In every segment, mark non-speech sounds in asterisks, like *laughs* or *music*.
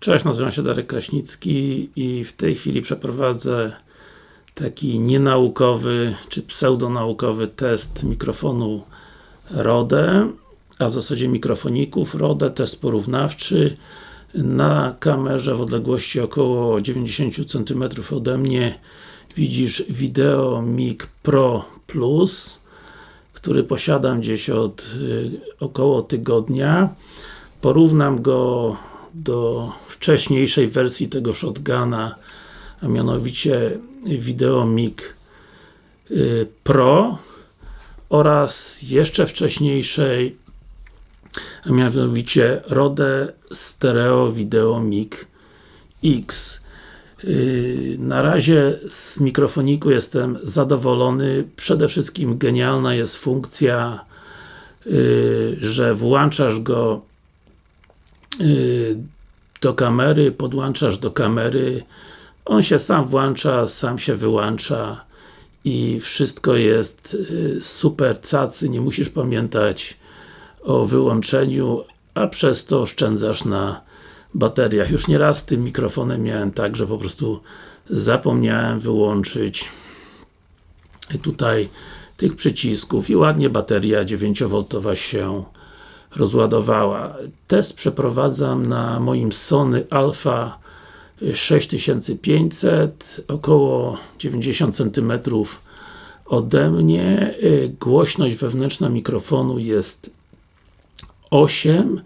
Cześć, nazywam się Darek Kraśnicki i w tej chwili przeprowadzę taki nienaukowy, czy pseudonaukowy test mikrofonu Rode, a w zasadzie mikrofoników. Rode, test porównawczy. Na kamerze w odległości około 90 cm ode mnie widzisz Video Mic Pro Plus który posiadam gdzieś od y, około tygodnia. Porównam go do wcześniejszej wersji tego shotguna a mianowicie Video Mic y, Pro oraz jeszcze wcześniejszej a mianowicie Rode Stereo Video Mic X y, na razie z mikrofoniku jestem zadowolony. Przede wszystkim genialna jest funkcja, y, że włączasz go do kamery, podłączasz do kamery, on się sam włącza, sam się wyłącza i wszystko jest y, super cacy, nie musisz pamiętać o wyłączeniu, a przez to oszczędzasz na bateriach. Już nieraz z tym mikrofonem miałem tak, że po prostu zapomniałem wyłączyć tutaj tych przycisków i ładnie bateria 9V się rozładowała. Test przeprowadzam na moim Sony Alpha 6500, około 90 cm ode mnie. Głośność wewnętrzna mikrofonu jest 8.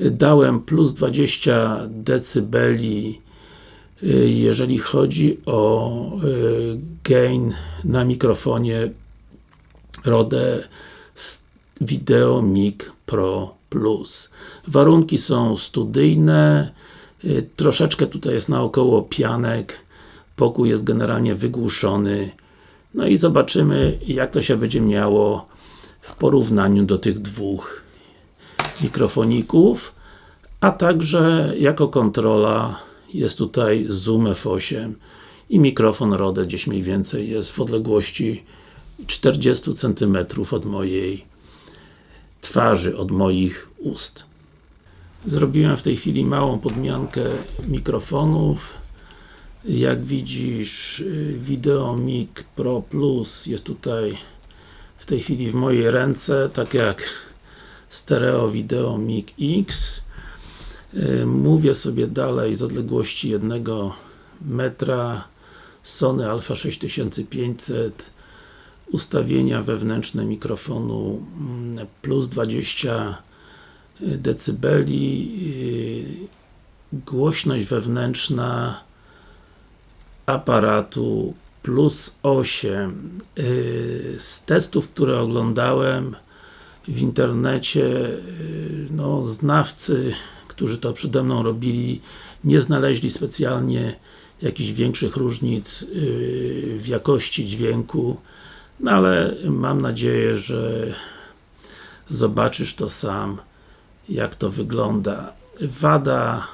Dałem plus 20 dB jeżeli chodzi o gain na mikrofonie Rode Video Mic Pro Plus. Warunki są studyjne, troszeczkę tutaj jest naokoło pianek, pokój jest generalnie wygłuszony. No i zobaczymy jak to się będzie miało w porównaniu do tych dwóch mikrofoników, a także jako kontrola jest tutaj Zoom F8 i mikrofon Rode gdzieś mniej więcej jest w odległości 40 cm od mojej twarzy, od moich ust. Zrobiłem w tej chwili małą podmiankę mikrofonów. Jak widzisz, Video Mic Pro Plus jest tutaj w tej chwili w mojej ręce, tak jak Stereo Video Mic X. Mówię sobie dalej z odległości jednego metra Sony Alpha 6500 ustawienia wewnętrzne mikrofonu mm, plus 20 dB głośność wewnętrzna aparatu plus 8 z testów, które oglądałem w internecie no, znawcy, którzy to przede mną robili nie znaleźli specjalnie jakichś większych różnic w jakości dźwięku no ale mam nadzieję, że zobaczysz to sam jak to wygląda. Wada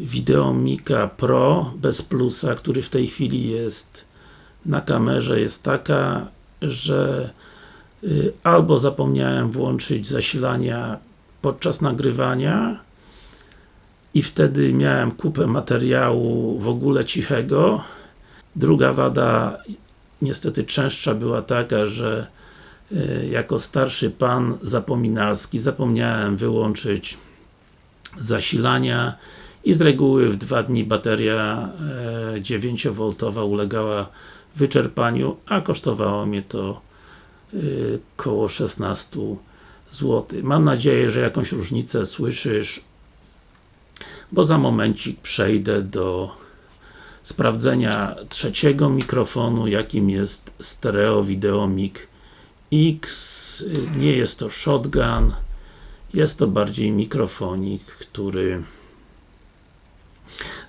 Videomika Pro bez plusa, który w tej chwili jest na kamerze jest taka, że y, albo zapomniałem włączyć zasilania podczas nagrywania i wtedy miałem kupę materiału w ogóle cichego. Druga wada niestety częstsza była taka, że e, jako starszy pan zapominalski zapomniałem wyłączyć zasilania i z reguły w dwa dni bateria 9V e, ulegała wyczerpaniu, a kosztowało mnie to e, 16 zł. Mam nadzieję, że jakąś różnicę słyszysz, bo za momencik przejdę do sprawdzenia trzeciego mikrofonu, jakim jest Stereo Video Mic X. Nie jest to shotgun, jest to bardziej mikrofonik, który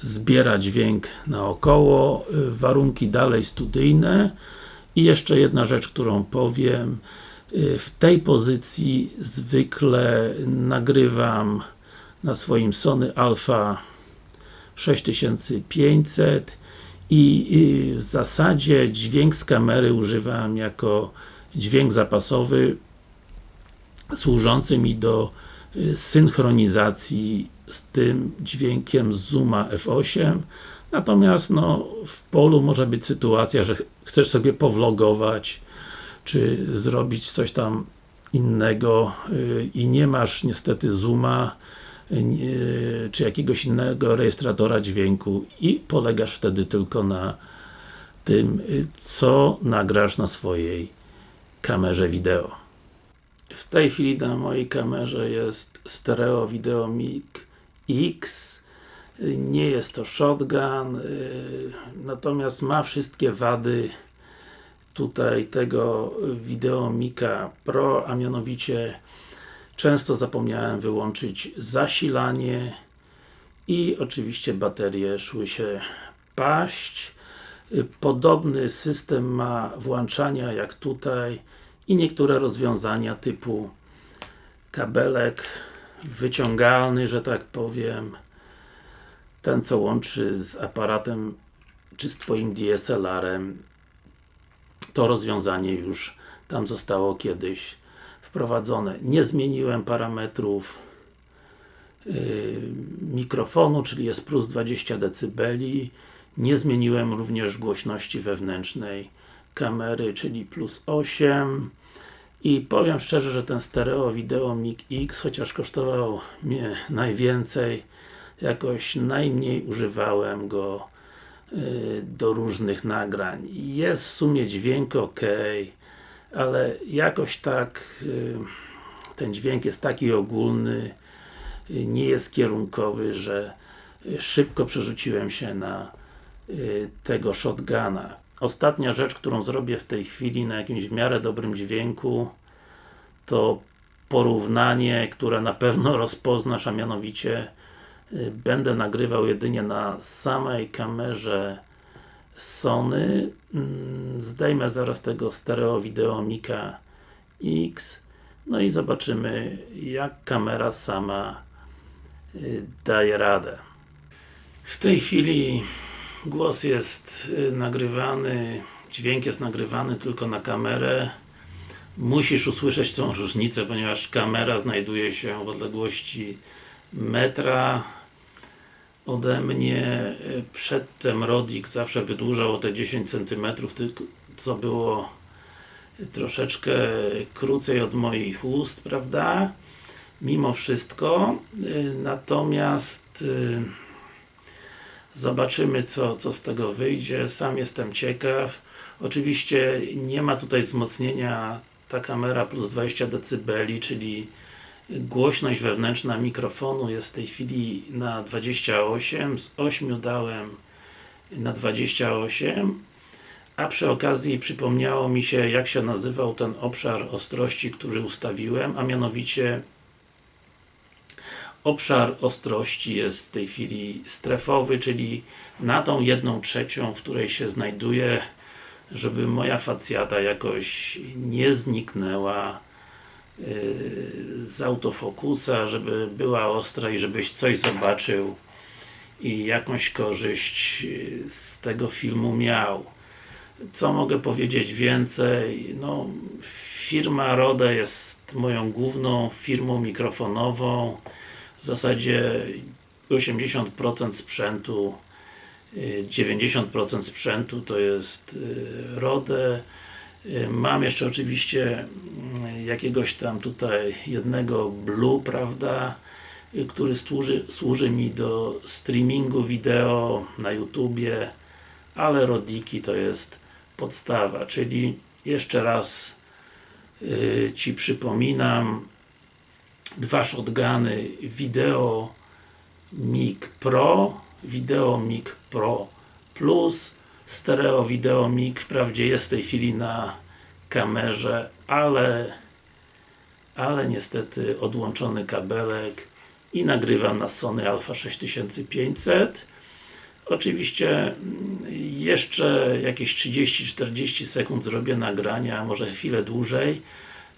zbiera dźwięk naokoło, warunki dalej studyjne i jeszcze jedna rzecz, którą powiem w tej pozycji zwykle nagrywam na swoim Sony Alpha 6500 i w zasadzie dźwięk z kamery używam jako dźwięk zapasowy służący mi do y, synchronizacji z tym dźwiękiem z Zooma F8 natomiast no, w polu może być sytuacja, że chcesz sobie powlogować czy zrobić coś tam innego yy, i nie masz niestety Zooma czy jakiegoś innego rejestratora dźwięku i polegasz wtedy tylko na tym, co nagrasz na swojej kamerze wideo. W tej chwili na mojej kamerze jest stereo video mic X nie jest to shotgun natomiast ma wszystkie wady tutaj tego Videomika Pro, a mianowicie często zapomniałem wyłączyć zasilanie i oczywiście baterie szły się paść. Podobny system ma włączania jak tutaj i niektóre rozwiązania typu kabelek wyciągalny, że tak powiem ten co łączy z aparatem czy z Twoim DSLR-em to rozwiązanie już tam zostało kiedyś wprowadzone. Nie zmieniłem parametrów yy, mikrofonu, czyli jest plus 20 dB. Nie zmieniłem również głośności wewnętrznej kamery, czyli plus 8 i powiem szczerze, że ten stereo wideo mic X, chociaż kosztował mnie najwięcej, jakoś najmniej używałem go Y, do różnych nagrań. Jest w sumie dźwięk ok, ale jakoś tak y, ten dźwięk jest taki ogólny, y, nie jest kierunkowy, że szybko przerzuciłem się na tego shotguna. Ostatnia rzecz, którą zrobię w tej chwili na jakimś w miarę dobrym dźwięku to porównanie, które na pewno *laughs* rozpoznasz, a mianowicie Y, będę nagrywał jedynie na samej kamerze Sony mm, zdejmę zaraz tego stereo wideo Mika X no i zobaczymy jak kamera sama y, daje radę. W tej chwili głos jest y, nagrywany dźwięk jest nagrywany tylko na kamerę. Musisz usłyszeć tą różnicę, ponieważ kamera znajduje się w odległości metra ode mnie e, przedtem Rodik zawsze wydłużał o te 10 cm, co było troszeczkę krócej od moich ust, prawda? Mimo wszystko, e, natomiast e, zobaczymy co, co z tego wyjdzie, sam jestem ciekaw. Oczywiście nie ma tutaj wzmocnienia ta kamera plus 20 dB, czyli Głośność wewnętrzna mikrofonu jest w tej chwili na 28, z 8 dałem na 28 a przy okazji przypomniało mi się jak się nazywał ten obszar ostrości, który ustawiłem, a mianowicie obszar ostrości jest w tej chwili strefowy, czyli na tą jedną trzecią, w której się znajduje żeby moja facjata jakoś nie zniknęła z autofokusa, żeby była ostra i żebyś coś zobaczył i jakąś korzyść z tego filmu miał. Co mogę powiedzieć więcej? No, firma Rode jest moją główną firmą mikrofonową. W zasadzie 80% sprzętu 90% sprzętu to jest y, Rode Y, mam jeszcze oczywiście jakiegoś tam tutaj jednego Blue, prawda, y, który służy, służy mi do streamingu wideo na YouTubie, ale Rodiki to jest podstawa, czyli jeszcze raz yy, Ci przypominam dwa shotguny Video Mic Pro, Video Mic Pro Plus stereo wideo mic wprawdzie jest w tej chwili na kamerze, ale ale niestety odłączony kabelek i nagrywam na Sony Alpha 6500 oczywiście mm, jeszcze jakieś 30-40 sekund zrobię nagrania, może chwilę dłużej.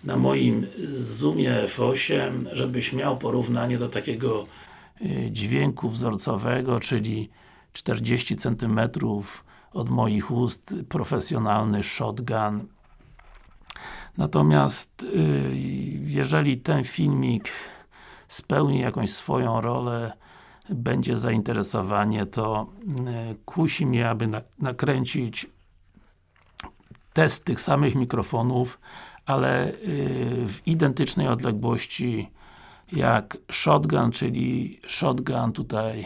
Na moim Zoomie F8, żebyś miał porównanie do takiego y, dźwięku wzorcowego, czyli 40 cm od moich ust profesjonalny shotgun natomiast y, jeżeli ten filmik spełni jakąś swoją rolę, będzie zainteresowanie, to e, kusi mnie, aby na, nakręcić test tych samych mikrofonów, ale y, w identycznej odległości jak shotgun, czyli shotgun tutaj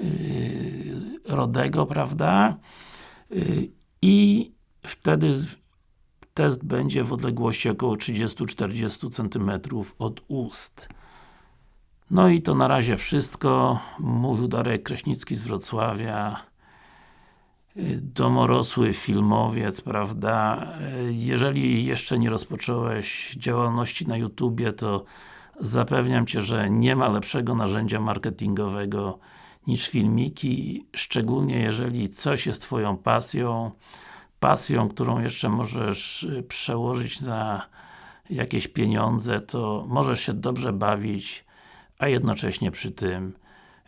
y, Rodego, prawda? Y, I wtedy test będzie w odległości około 30-40 cm od ust. No i to na razie wszystko. Mówił Darek Kraśnicki z Wrocławia domorosły filmowiec, prawda? Jeżeli jeszcze nie rozpocząłeś działalności na YouTubie, to zapewniam Cię, że nie ma lepszego narzędzia marketingowego niż filmiki, szczególnie jeżeli coś jest Twoją pasją, pasją, którą jeszcze możesz przełożyć na jakieś pieniądze, to możesz się dobrze bawić, a jednocześnie przy tym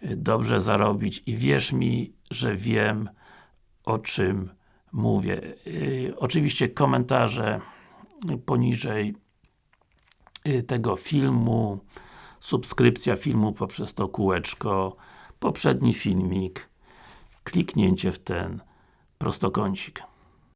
dobrze zarobić i wierz mi, że wiem, o czym mówię. Yy, oczywiście komentarze poniżej yy, tego filmu, subskrypcja filmu poprzez to kółeczko, poprzedni filmik, kliknięcie w ten prostokącik.